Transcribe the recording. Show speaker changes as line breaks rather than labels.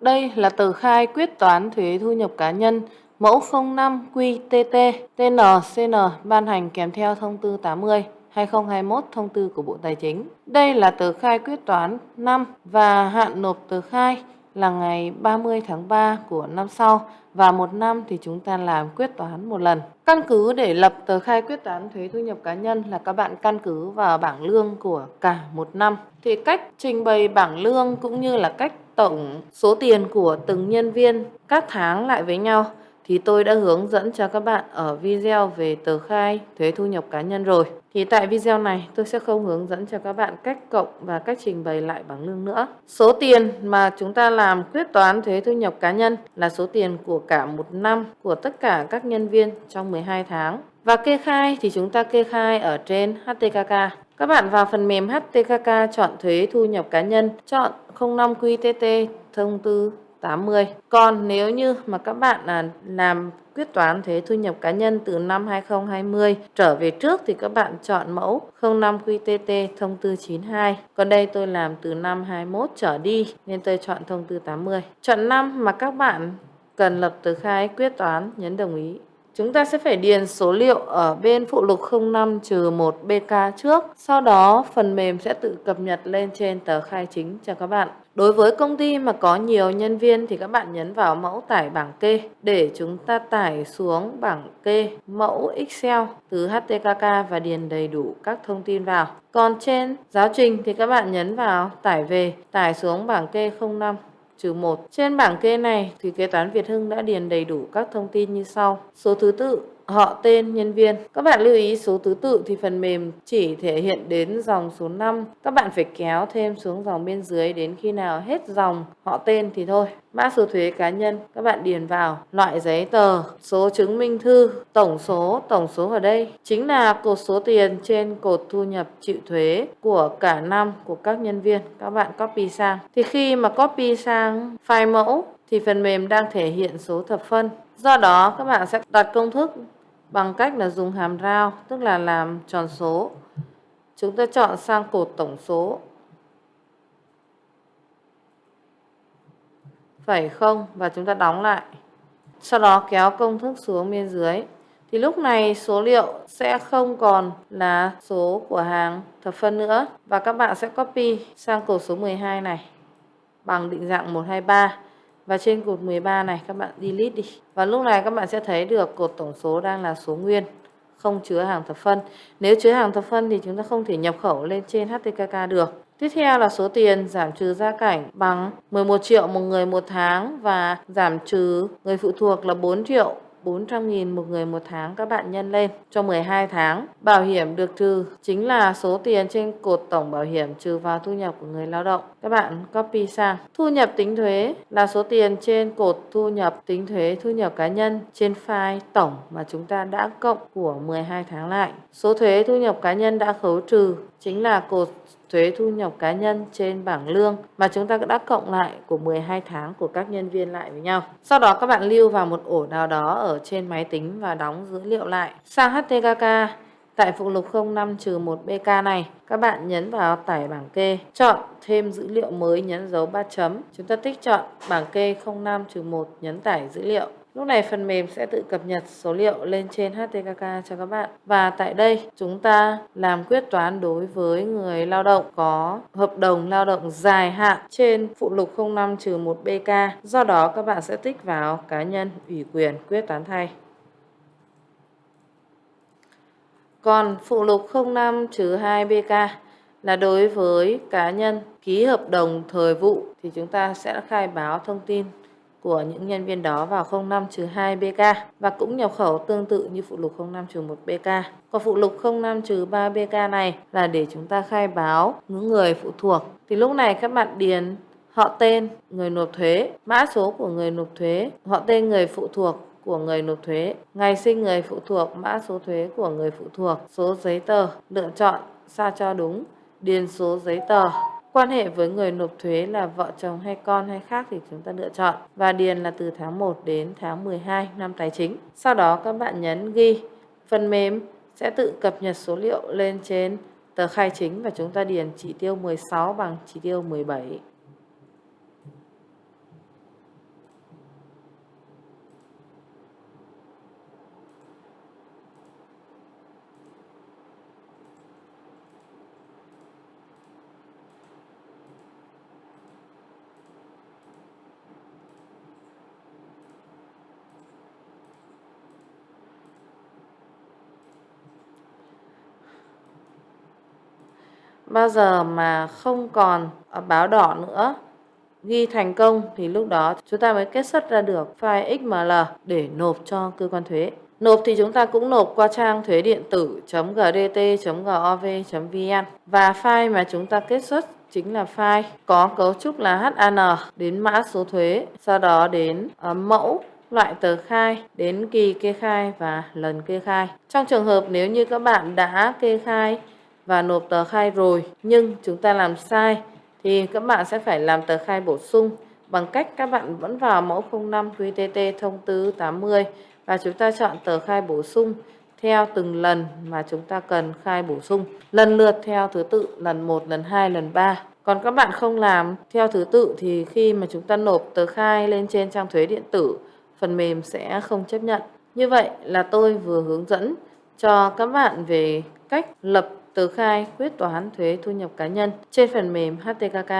Đây là tờ khai quyết toán thuế thu nhập cá nhân, mẫu 05 QTT TNCN ban hành kèm theo thông tư 80 2021 thông tư của Bộ Tài chính. Đây là tờ khai quyết toán năm và hạn nộp tờ khai là ngày 30 tháng 3 của năm sau và một năm thì chúng ta làm quyết toán một lần. Căn cứ để lập tờ khai quyết toán thuế thu nhập cá nhân là các bạn căn cứ vào bảng lương của cả một năm. Thì cách trình bày bảng lương cũng như là cách tổng số tiền của từng nhân viên các tháng lại với nhau thì tôi đã hướng dẫn cho các bạn ở video về tờ khai thuế thu nhập cá nhân rồi. Thì tại video này tôi sẽ không hướng dẫn cho các bạn cách cộng và cách trình bày lại bảng lương nữa. Số tiền mà chúng ta làm quyết toán thuế thu nhập cá nhân là số tiền của cả một năm của tất cả các nhân viên trong 12 tháng. Và kê khai thì chúng ta kê khai ở trên HTKK. Các bạn vào phần mềm HTKK chọn thuế thu nhập cá nhân, chọn 05 QTT thông tư 80. Còn nếu như mà các bạn là làm quyết toán thuế thu nhập cá nhân từ năm 2020 trở về trước thì các bạn chọn mẫu 05 QTT thông tư 92. Còn đây tôi làm từ năm 21 trở đi nên tôi chọn thông tư 80. Chọn năm mà các bạn cần lập tờ khai quyết toán nhấn đồng ý. Chúng ta sẽ phải điền số liệu ở bên phụ lục 05-1 BK trước. Sau đó phần mềm sẽ tự cập nhật lên trên tờ khai chính cho các bạn. Đối với công ty mà có nhiều nhân viên thì các bạn nhấn vào mẫu tải bảng kê để chúng ta tải xuống bảng kê mẫu Excel từ HTKK và điền đầy đủ các thông tin vào. Còn trên giáo trình thì các bạn nhấn vào tải về, tải xuống bảng kê 05 trừ 1. Trên bảng kê này thì kế toán Việt Hưng đã điền đầy đủ các thông tin như sau. Số thứ tự, họ tên nhân viên. Các bạn lưu ý số thứ tự thì phần mềm chỉ thể hiện đến dòng số 5. Các bạn phải kéo thêm xuống dòng bên dưới đến khi nào hết dòng họ tên thì thôi. Mã số thuế cá nhân các bạn điền vào loại giấy tờ, số chứng minh thư, tổng số, tổng số ở đây chính là cột số tiền trên cột thu nhập chịu thuế của cả năm của các nhân viên. Các bạn copy sang. Thì khi mà copy sang file mẫu thì phần mềm đang thể hiện số thập phân. Do đó các bạn sẽ đặt công thức bằng cách là dùng hàm rao, tức là làm tròn số. Chúng ta chọn sang cột tổng số. Phẩy không? Và chúng ta đóng lại. Sau đó kéo công thức xuống bên dưới. Thì lúc này số liệu sẽ không còn là số của hàng thập phân nữa. Và các bạn sẽ copy sang cột số 12 này bằng định dạng 123 và trên cột 13 này các bạn delete đi. Và lúc này các bạn sẽ thấy được cột tổng số đang là số nguyên, không chứa hàng thập phân. Nếu chứa hàng thập phân thì chúng ta không thể nhập khẩu lên trên HTKK được. Tiếp theo là số tiền giảm trừ gia cảnh bằng 11 triệu một người một tháng và giảm trừ người phụ thuộc là 4 triệu 400.000 một người một tháng các bạn nhân lên cho 12 tháng. Bảo hiểm được trừ chính là số tiền trên cột tổng bảo hiểm trừ vào thu nhập của người lao động. Các bạn copy sang. Thu nhập tính thuế là số tiền trên cột thu nhập tính thuế, thu nhập cá nhân trên file tổng mà chúng ta đã cộng của 12 tháng lại. Số thuế thu nhập cá nhân đã khấu trừ chính là cột thuế thu nhập cá nhân trên bảng lương mà chúng ta đã cộng lại của 12 tháng của các nhân viên lại với nhau. Sau đó các bạn lưu vào một ổ nào đó ở trên máy tính và đóng dữ liệu lại. Sang HTKK, tại phụ lục 05-1 BK này, các bạn nhấn vào tải bảng kê, chọn thêm dữ liệu mới nhấn dấu 3 chấm. Chúng ta tích chọn bảng kê 05-1 nhấn tải dữ liệu. Lúc này phần mềm sẽ tự cập nhật số liệu lên trên HTKK cho các bạn. Và tại đây, chúng ta làm quyết toán đối với người lao động có hợp đồng lao động dài hạn trên phụ lục 05-1 BK. Do đó, các bạn sẽ tích vào cá nhân ủy quyền quyết toán thay. Còn phụ lục 05-2 BK là đối với cá nhân ký hợp đồng thời vụ thì chúng ta sẽ khai báo thông tin của những nhân viên đó vào 05-2 BK và cũng nhập khẩu tương tự như phụ lục 05-1 BK. Còn phụ lục 05-3 BK này là để chúng ta khai báo những người phụ thuộc. Thì lúc này các bạn điền họ tên người nộp thuế, mã số của người nộp thuế, họ tên người phụ thuộc của người nộp thuế, ngày sinh người phụ thuộc, mã số thuế của người phụ thuộc, số giấy tờ, lựa chọn sao cho đúng, điền số giấy tờ Quan hệ với người nộp thuế là vợ chồng hay con hay khác thì chúng ta lựa chọn và điền là từ tháng 1 đến tháng 12 năm tài chính. Sau đó các bạn nhấn ghi. Phần mềm sẽ tự cập nhật số liệu lên trên tờ khai chính và chúng ta điền chỉ tiêu 16 bằng chỉ tiêu 17. Bao giờ mà không còn ờ, báo đỏ nữa ghi thành công thì lúc đó chúng ta mới kết xuất ra được file XML để nộp cho cơ quan thuế. Nộp thì chúng ta cũng nộp qua trang thuế điện tử .gdt.gov.vn và file mà chúng ta kết xuất chính là file có cấu trúc là HAN đến mã số thuế, sau đó đến ờ, mẫu loại tờ khai, đến kỳ kê khai và lần kê khai. Trong trường hợp nếu như các bạn đã kê khai và nộp tờ khai rồi nhưng chúng ta làm sai thì các bạn sẽ phải làm tờ khai bổ sung bằng cách các bạn vẫn vào mẫu 05 QTT thông tư 80 và chúng ta chọn tờ khai bổ sung theo từng lần mà chúng ta cần khai bổ sung lần lượt theo thứ tự lần 1, lần 2, lần 3. Còn các bạn không làm theo thứ tự thì khi mà chúng ta nộp tờ khai lên trên trang thuế điện tử, phần mềm sẽ không chấp nhận. Như vậy là tôi vừa hướng dẫn cho các bạn về cách lập tờ khai quyết toán thuế thu nhập cá nhân trên phần mềm HTKK.